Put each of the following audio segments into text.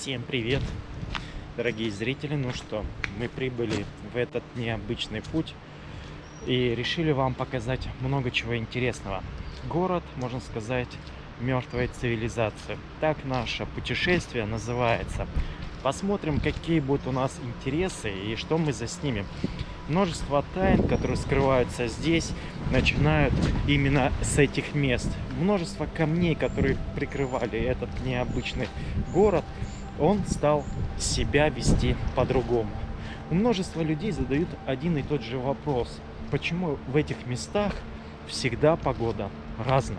Всем привет, дорогие зрители! Ну что, мы прибыли в этот необычный путь и решили вам показать много чего интересного. Город, можно сказать, мертвой цивилизации. Так наше путешествие называется. Посмотрим, какие будут у нас интересы и что мы заснимем. Множество тайн, которые скрываются здесь, начинают именно с этих мест. Множество камней, которые прикрывали этот необычный город, он стал себя вести по-другому. У множества людей задают один и тот же вопрос. Почему в этих местах всегда погода разная?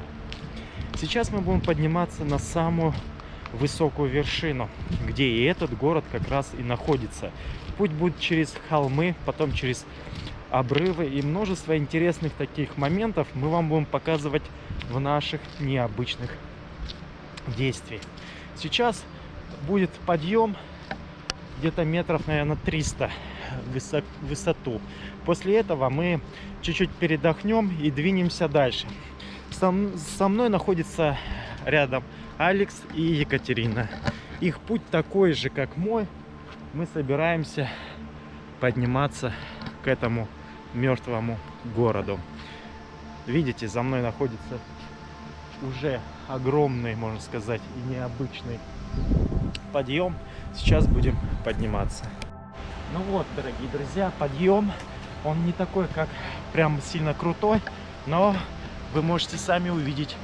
Сейчас мы будем подниматься на самую высокую вершину, где и этот город как раз и находится. Путь будет через холмы, потом через обрывы и множество интересных таких моментов мы вам будем показывать в наших необычных действиях. Сейчас будет подъем где-то метров, наверное, 300 высот, высоту. После этого мы чуть-чуть передохнем и двинемся дальше. Со мной находится рядом Алекс и Екатерина. Их путь такой же, как мой. Мы собираемся подниматься к этому мертвому городу. Видите, за мной находится уже огромный, можно сказать, и необычный подъем. Сейчас будем подниматься. Ну вот, дорогие друзья, подъем. Он не такой, как прям сильно крутой, но вы можете сами увидеть,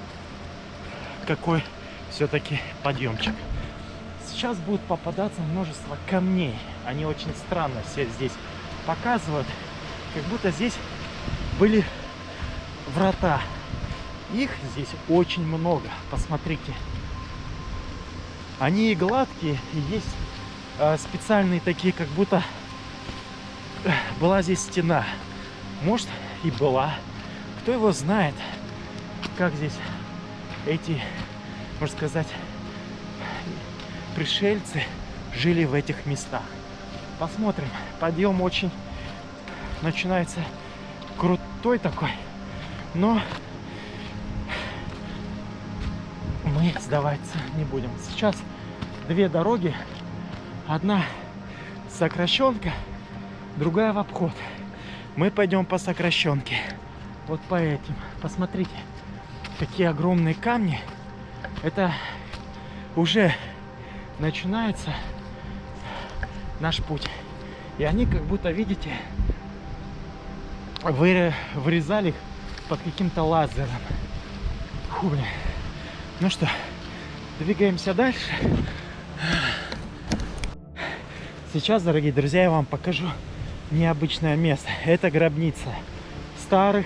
какой все-таки подъемчик. Сейчас будет попадаться множество камней. Они очень странно все здесь показывают, как будто здесь были врата. Их здесь очень много. Посмотрите. Они и гладкие, и есть э, специальные такие, как будто э, была здесь стена. Может и была. Кто его знает, как здесь эти, можно сказать, пришельцы жили в этих местах. Посмотрим. Подъем очень начинается крутой такой. Но мы сдаваться не будем. Сейчас две дороги. Одна сокращенка, другая в обход. Мы пойдем по сокращенке. Вот по этим. Посмотрите, какие огромные камни. Это уже начинается наш путь. И они как будто, видите, вырезали их под каким-то лазером. Фу, блин. Ну что, двигаемся дальше. Сейчас, дорогие друзья, я вам покажу необычное место. Это гробница старых,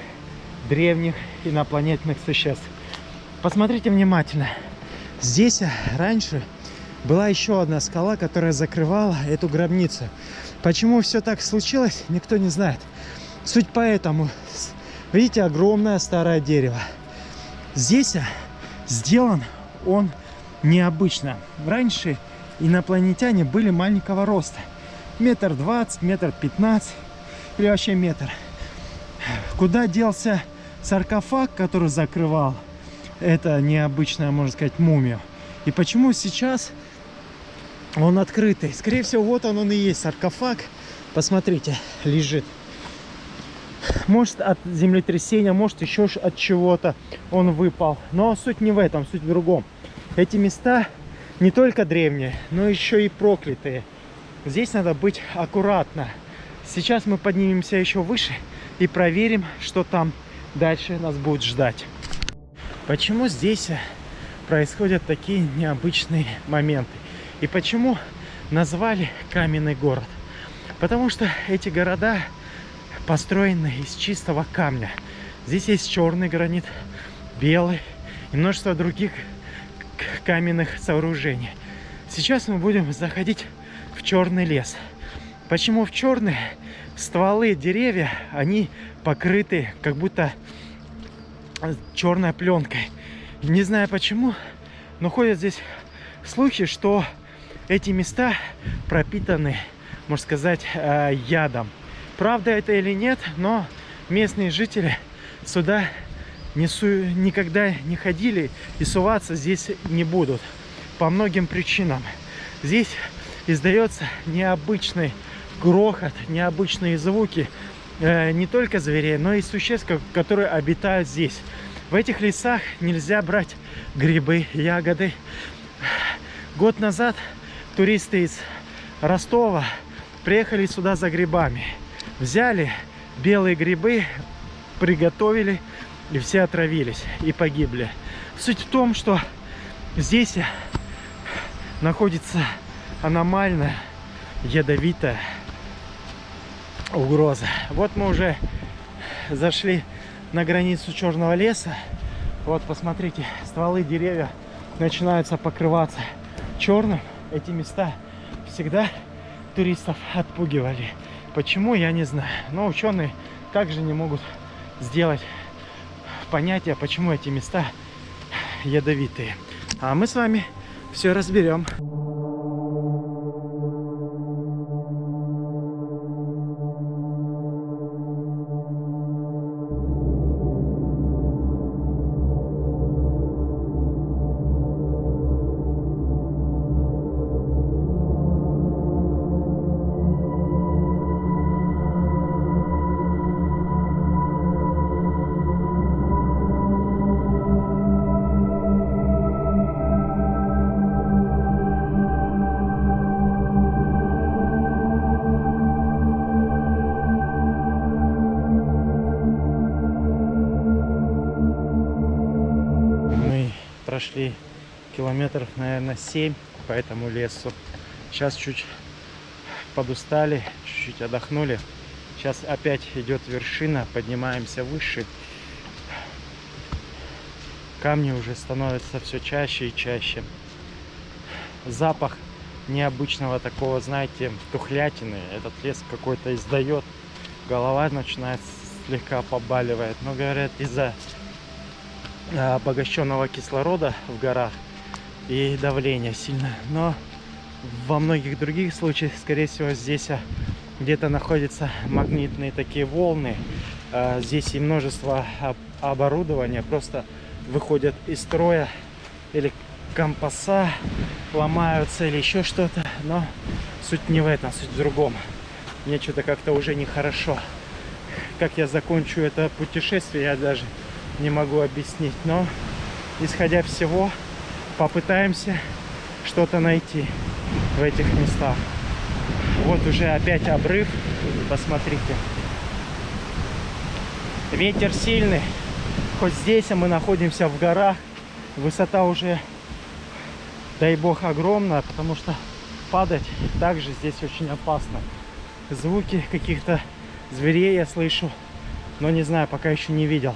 древних инопланетных существ. Посмотрите внимательно. Здесь раньше была еще одна скала, которая закрывала эту гробницу. Почему все так случилось, никто не знает. Суть поэтому, видите, огромное старое дерево. Здесь сделан он необычно. Раньше инопланетяне были маленького роста. Метр двадцать, метр пятнадцать или вообще метр. Куда делся саркофаг, который закрывал это необычная, можно сказать, мумию? И почему сейчас он открытый? Скорее всего, вот он, он и есть саркофаг. Посмотрите, лежит. Может от землетрясения, может еще от чего-то он выпал. Но суть не в этом, суть в другом. Эти места не только древние, но еще и проклятые. Здесь надо быть аккуратно. Сейчас мы поднимемся еще выше и проверим, что там дальше нас будет ждать. Почему здесь происходят такие необычные моменты? И почему назвали каменный город? Потому что эти города построены из чистого камня. Здесь есть черный гранит, белый и множество других каменных сооружений. Сейчас мы будем заходить в черный лес. Почему в черный? Стволы деревья, они покрыты как будто черной пленкой. Не знаю почему, но ходят здесь слухи, что эти места пропитаны, можно сказать, э, ядом. Правда это или нет, но местные жители сюда не су никогда не ходили и суваться здесь не будут. По многим причинам. здесь издается необычный грохот, необычные звуки э, не только зверей, но и существ, которые обитают здесь. В этих лесах нельзя брать грибы, ягоды. Год назад туристы из Ростова приехали сюда за грибами. Взяли белые грибы, приготовили, и все отравились и погибли. Суть в том, что здесь находится аномальная, ядовитая угроза. Вот мы уже зашли на границу черного леса. Вот, посмотрите, стволы деревья начинаются покрываться черным. Эти места всегда туристов отпугивали. Почему, я не знаю. Но ученые также не могут сделать понятие, почему эти места ядовитые. А мы с вами все разберем. Километров, наверное, 7 по этому лесу. Сейчас чуть подустали, чуть-чуть отдохнули. Сейчас опять идет вершина, поднимаемся выше. Камни уже становятся все чаще и чаще. Запах необычного такого, знаете, тухлятины. Этот лес какой-то издает. Голова начинает слегка побаливает. Но говорят, из-за обогащенного кислорода в горах и давление сильно. Но во многих других случаях, скорее всего, здесь а, где-то находятся магнитные такие волны. А, здесь и множество оборудования просто выходят из строя или компаса ломаются или еще что-то. Но суть не в этом, суть в другом. Мне что-то как-то уже нехорошо. Как я закончу это путешествие, я даже не могу объяснить. Но, исходя всего, попытаемся что-то найти в этих местах. Вот уже опять обрыв. Посмотрите. Ветер сильный. Хоть здесь а мы находимся в горах. Высота уже, дай бог, огромная, потому что падать также здесь очень опасно. Звуки каких-то зверей я слышу, но не знаю, пока еще не видел.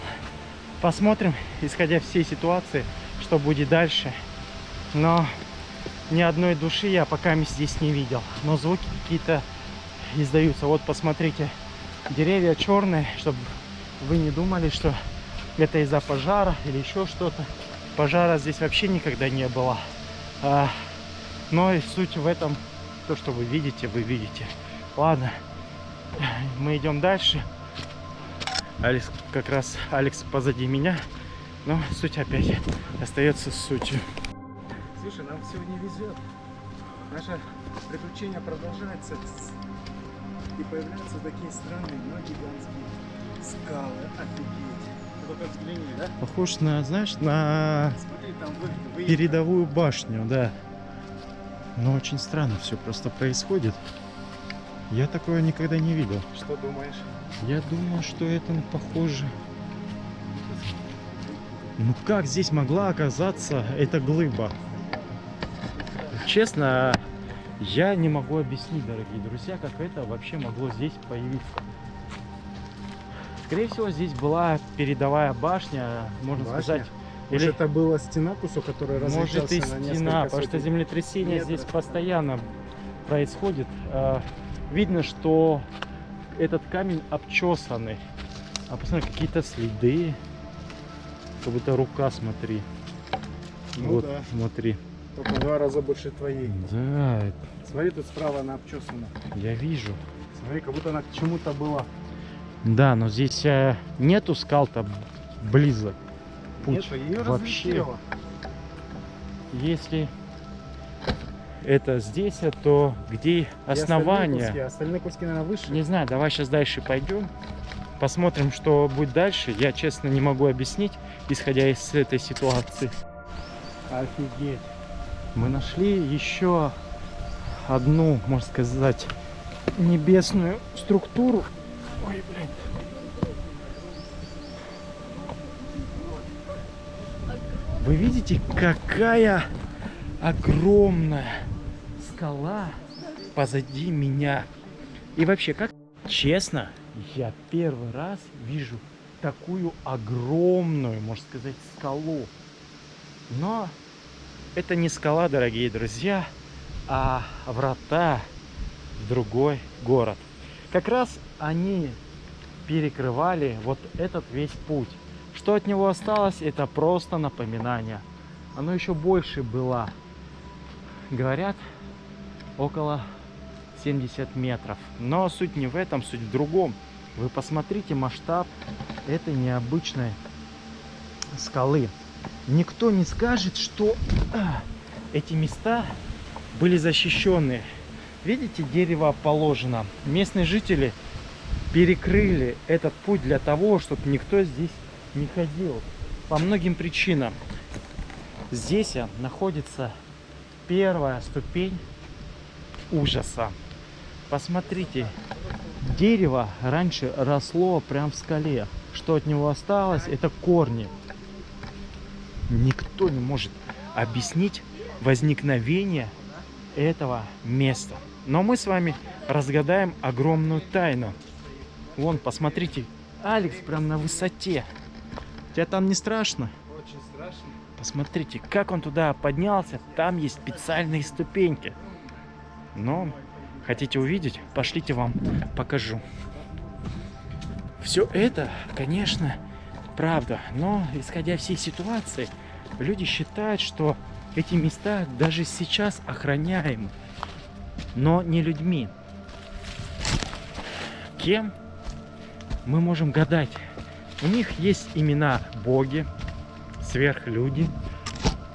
Посмотрим, исходя всей ситуации, что будет дальше. Но ни одной души я пока здесь не видел. Но звуки какие-то издаются. Вот посмотрите, деревья черные, чтобы вы не думали, что это из-за пожара или еще что-то. Пожара здесь вообще никогда не было. А, но и суть в этом, то, что вы видите, вы видите. Ладно, мы идем дальше. Алекс как раз Алекс позади меня. Но суть опять остается сутью. Слушай, нам сегодня везет. Наше приключение продолжается. И появляются такие странные, но гигантские скалы. Офигеть. Ну, только взгляни, да? Похож на, знаешь, на Смотри, там вы, вы... передовую башню, да. Но очень странно все просто происходит. Я такое никогда не видел. Что думаешь? Я думаю, что это похоже. Ну как здесь могла оказаться эта глыба? Честно, я не могу объяснить, дорогие друзья, как это вообще могло здесь появиться. Скорее всего, здесь была передовая башня, можно Башня? сказать. Может, Или, это была стена кусок, которая разлетелся может и на стена, потому что землетрясение метров, здесь постоянно происходит. А, Видно, что этот камень обчесанный. А посмотри, какие-то следы. Как будто рука, смотри. Ну вот, да. смотри. Только в два раза больше твоей. Да, Смотри, тут справа она обчесана. я вижу. Смотри, как будто она к чему-то была. Да, но здесь э, нету скал-то близок. Путь Нет, ее вообще. разлетело. Если это здесь, а то где И остальные основание? куски, остальные куски, наверное, выше. Не знаю, давай сейчас дальше пойдем. Посмотрим, что будет дальше. Я, честно, не могу объяснить, исходя из этой ситуации. Офигеть. Мы нашли еще одну, можно сказать, небесную структуру. Ой, блин. Вы видите, какая огромная скала позади меня. И вообще, как честно, я первый раз вижу такую огромную, можно сказать, скалу. Но это не скала, дорогие друзья, а врата в другой город. Как раз они перекрывали вот этот весь путь. Что от него осталось, это просто напоминание. Оно еще больше было, говорят, около 70 метров. Но суть не в этом, суть в другом. Вы посмотрите масштаб этой необычной скалы. Никто не скажет, что а, эти места были защищены. Видите, дерево положено. Местные жители перекрыли этот путь для того, чтобы никто здесь не ходил. По многим причинам. Здесь находится первая ступень ужаса. Посмотрите, дерево раньше росло прям в скале. Что от него осталось, это корни. Никто не может объяснить возникновение этого места. Но мы с вами разгадаем огромную тайну. Вон, посмотрите, Алекс прям на высоте. Тебя там не страшно? Очень страшно. Посмотрите, как он туда поднялся. Там есть специальные ступеньки. Но хотите увидеть? Пошлите вам покажу. Все это, конечно, правда. Но исходя всей ситуации, люди считают, что эти места даже сейчас охраняемы. Но не людьми. Кем? Мы можем гадать. У них есть имена боги, сверхлюди,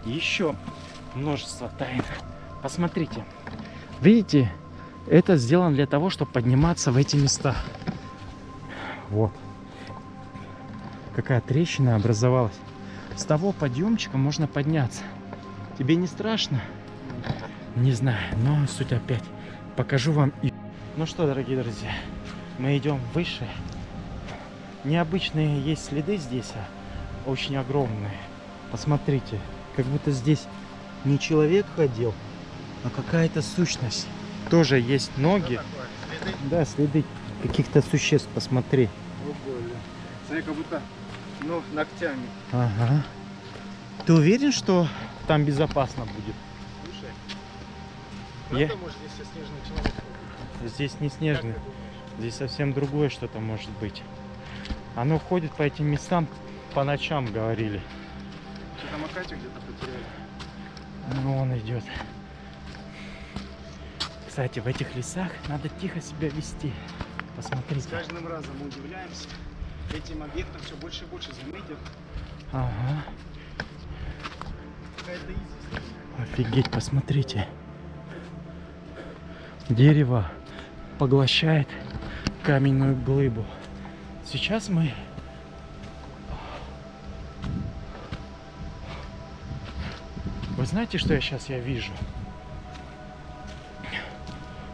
и еще множество тайн. Посмотрите. Видите, это сделано для того, чтобы подниматься в эти места. Вот. Какая трещина образовалась. С того подъемчика можно подняться. Тебе не страшно? Не знаю, но суть опять. Покажу вам и... Ну что, дорогие друзья, мы идем выше. Необычные есть следы здесь, а очень огромные. Посмотрите, как будто здесь не человек ходил, а какая-то сущность. Тоже есть ноги. Следы. Да, следы каких-то существ, посмотри. О, больно. Смотри, как будто, ну, ногтями. Ага. Ты уверен, что там безопасно будет? Слушай. Я- Правда, может, здесь все снежный человек? Здесь не снежный, здесь совсем другое что-то может быть. Оно ходит по этим местам по ночам, говорили. Что там Акатю где-то потеряли? Ну, он идет. Кстати, в этих лесах надо тихо себя вести. С Посмотрите. каждым разом мы удивляемся. Этим объектом все больше и больше заметил. Ага. Офигеть, посмотрите. Дерево поглощает каменную глыбу. Сейчас мы... Вы знаете, что я сейчас я вижу?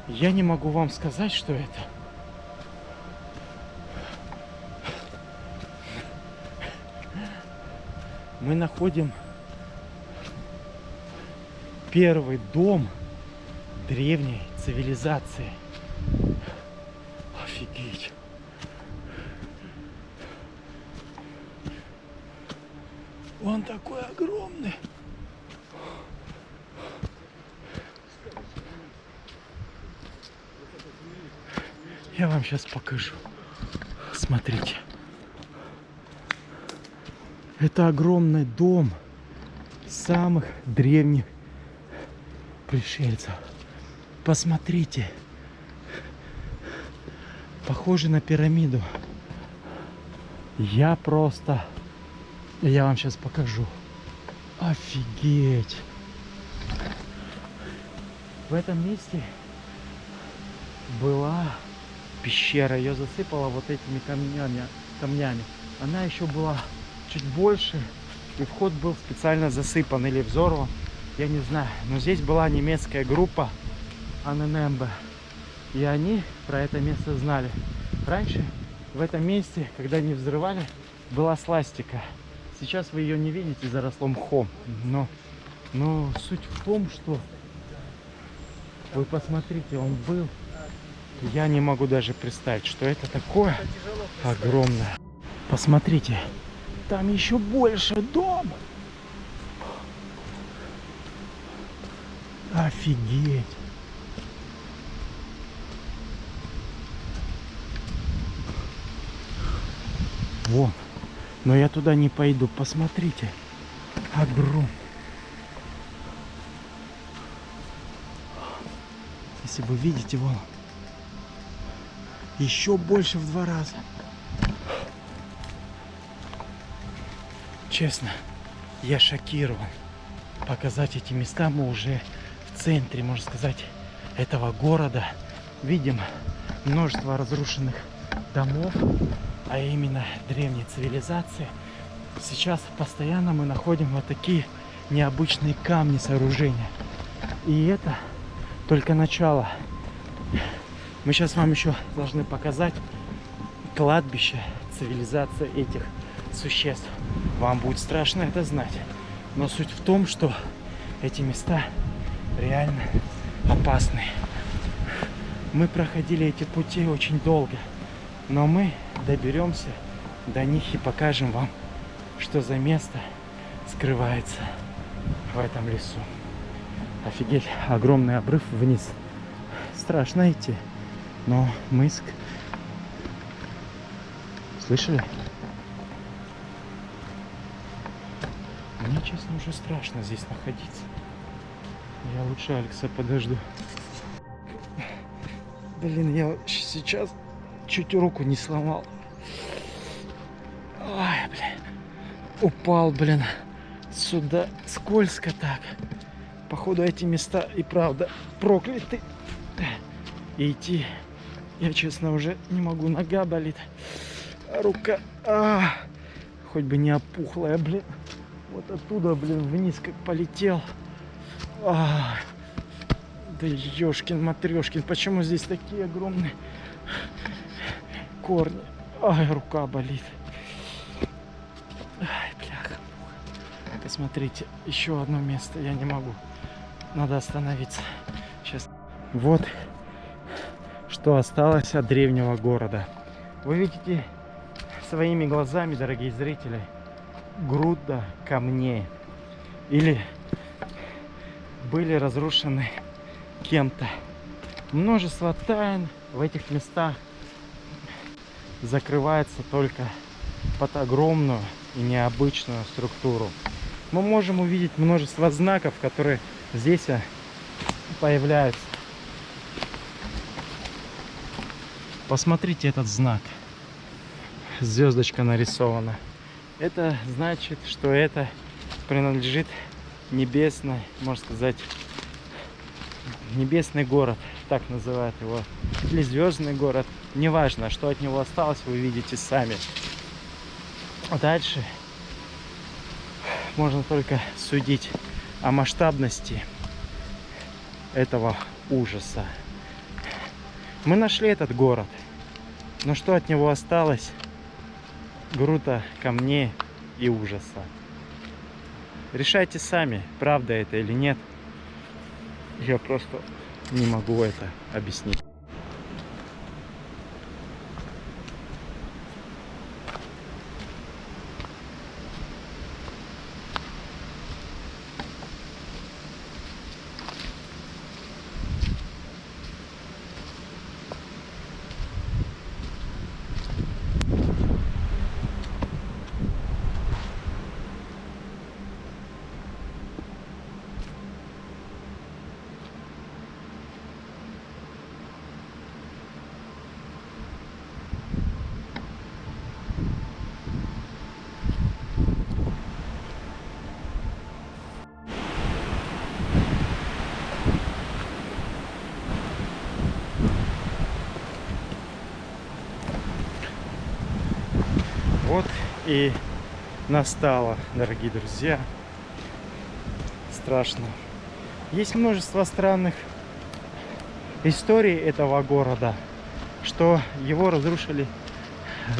Я не могу вам сказать, что это. Мы находим первый дом древней цивилизации. Офигеть. Он такой огромный. Я вам сейчас покажу. Смотрите. Это огромный дом самых древних пришельцев. Посмотрите. Похоже на пирамиду. Я просто... Я вам сейчас покажу. Офигеть. В этом месте была пещера. Ее засыпало вот этими камнями. камнями. Она еще была чуть больше. И вход был специально засыпан или взорван. Я не знаю. Но здесь была немецкая группа АННБ. И они про это место знали. Раньше в этом месте, когда они взрывали, была сластика. Сейчас вы ее не видите, заросло мхом. Но, но суть в том, что вы посмотрите, он был. Я не могу даже представить, что это такое огромное. Посмотрите, там еще больше дом. Офигеть. Вон. Но я туда не пойду. Посмотрите. Огром. Если вы видите, вон. Еще больше в два раза. Честно, я шокирован. Показать эти места мы уже в центре, можно сказать, этого города. Видим множество разрушенных домов, а именно древней цивилизации. Сейчас постоянно мы находим вот такие необычные камни сооружения. И это только начало. Мы сейчас вам еще должны показать кладбище цивилизации этих существ. Вам будет страшно это знать. Но суть в том, что эти места реально опасные. Мы проходили эти пути очень долго. Но мы доберемся до них и покажем вам, что за место скрывается в этом лесу. Офигеть, огромный обрыв вниз. Страшно идти, но мы... Слышали? Честно, уже страшно здесь находиться. Я лучше Алекса подожду. Блин, я сейчас чуть руку не сломал. Ой, блин. Упал, блин. Сюда скользко так. Походу эти места и правда прокляты. И идти я, честно, уже не могу. Нога болит. Рука. А, хоть бы не опухлая, блин. Вот оттуда, блин, вниз как полетел. А, да ёшкин матрешкин. Почему здесь такие огромные корни? Ай, рука болит. Ай, бляха. Посмотрите, еще одно место. Я не могу. Надо остановиться. Сейчас. Вот что осталось от древнего города. Вы видите своими глазами, дорогие зрители, груда камней. Или были разрушены кем-то. Множество тайн в этих местах закрывается только под огромную и необычную структуру. Мы можем увидеть множество знаков, которые здесь а, появляются. Посмотрите этот знак. Звездочка нарисована. Это значит, что это принадлежит небесной, можно сказать, небесный город, так называют его, или звездный город. Неважно, что от него осталось, вы видите сами. Дальше можно только судить о масштабности этого ужаса. Мы нашли этот город, но что от него осталось? Грута камней и ужаса. Решайте сами, правда это или нет. Я просто не могу это объяснить. И настало, дорогие друзья. Страшно. Есть множество странных историй этого города, что его разрушили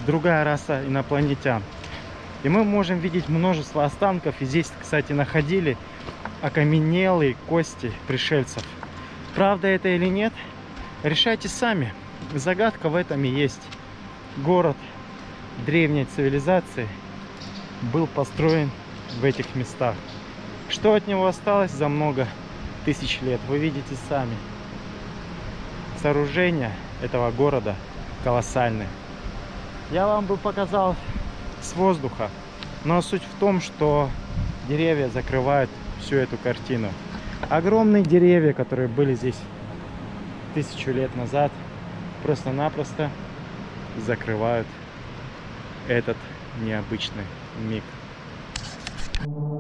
другая раса инопланетян. И мы можем видеть множество останков. И здесь, кстати, находили окаменелые кости пришельцев. Правда это или нет, решайте сами. Загадка в этом и есть. Город древней цивилизации был построен в этих местах. Что от него осталось за много тысяч лет, вы видите сами. Сооружения этого города колоссальные. Я вам бы показал с воздуха, но суть в том, что деревья закрывают всю эту картину. Огромные деревья, которые были здесь тысячу лет назад, просто-напросто закрывают этот необычный миг. А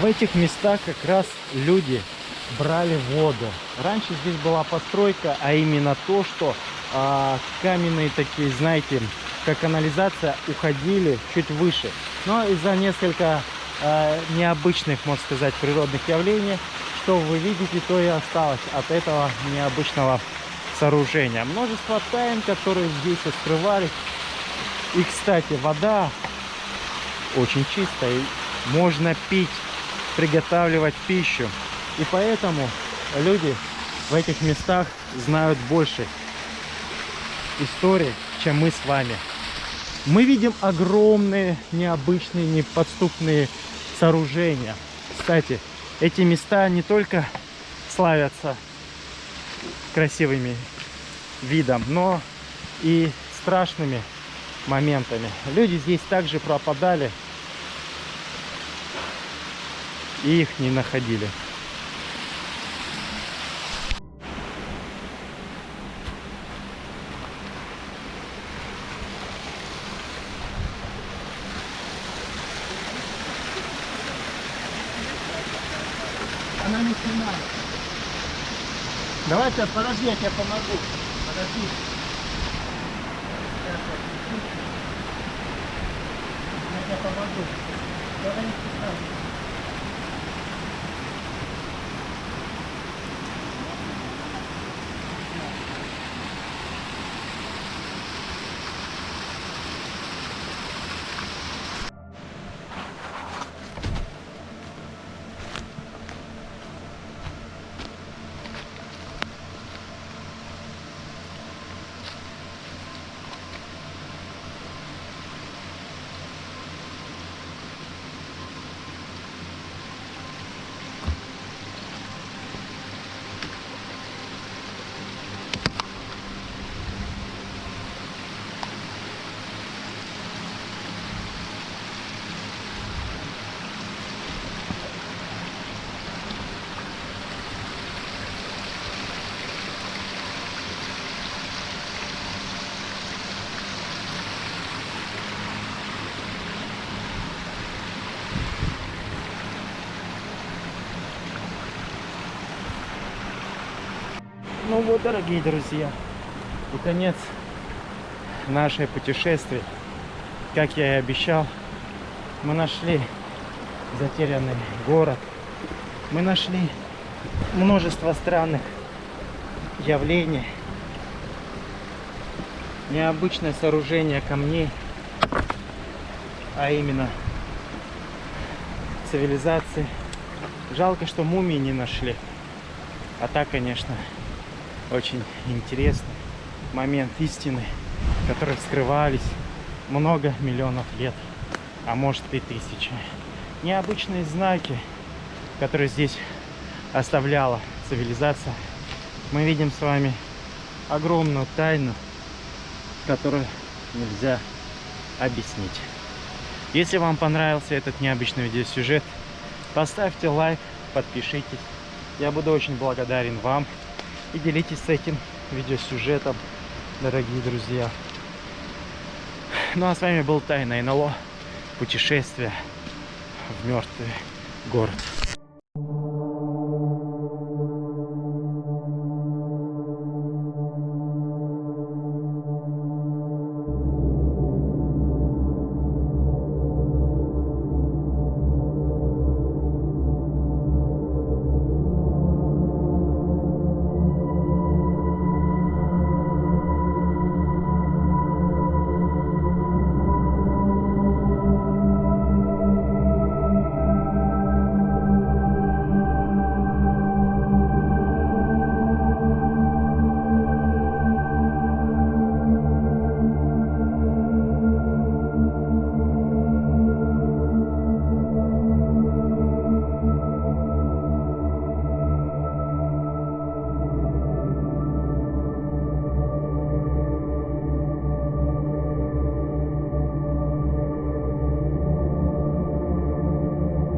в этих местах как раз люди брали воду. Раньше здесь была постройка, а именно то, что а, каменные такие, знаете, как канализация, уходили чуть выше. Но из-за несколько а, необычных, можно сказать, природных явлений, что вы видите, то и осталось от этого необычного сооружения. Множество тайн, которые здесь скрывались. И, кстати, вода очень чистая. Можно пить приготавливать пищу. И поэтому люди в этих местах знают больше истории, чем мы с вами. Мы видим огромные, необычные, неподступные сооружения. Кстати, эти места не только славятся красивыми видом, но и страшными моментами. Люди здесь также пропадали и их не находили. Она не снимает. Давай сейчас, подожди, я тебе помогу. Подожди. Ну вот, дорогие друзья, и конец нашей путешествия. Как я и обещал, мы нашли затерянный город. Мы нашли множество странных явлений. Необычное сооружение камней. а именно цивилизации. Жалко, что мумии не нашли. А так, конечно, очень интересный момент истины, которые скрывались много миллионов лет, а может и тысячи. Необычные знаки, которые здесь оставляла цивилизация. Мы видим с вами огромную тайну, которую нельзя объяснить. Если вам понравился этот необычный видеосюжет, поставьте лайк, подпишитесь. Я буду очень благодарен вам. И делитесь этим видеосюжетом, дорогие друзья. Ну а с вами был Тайна НЛО. Путешествие в мертвый город.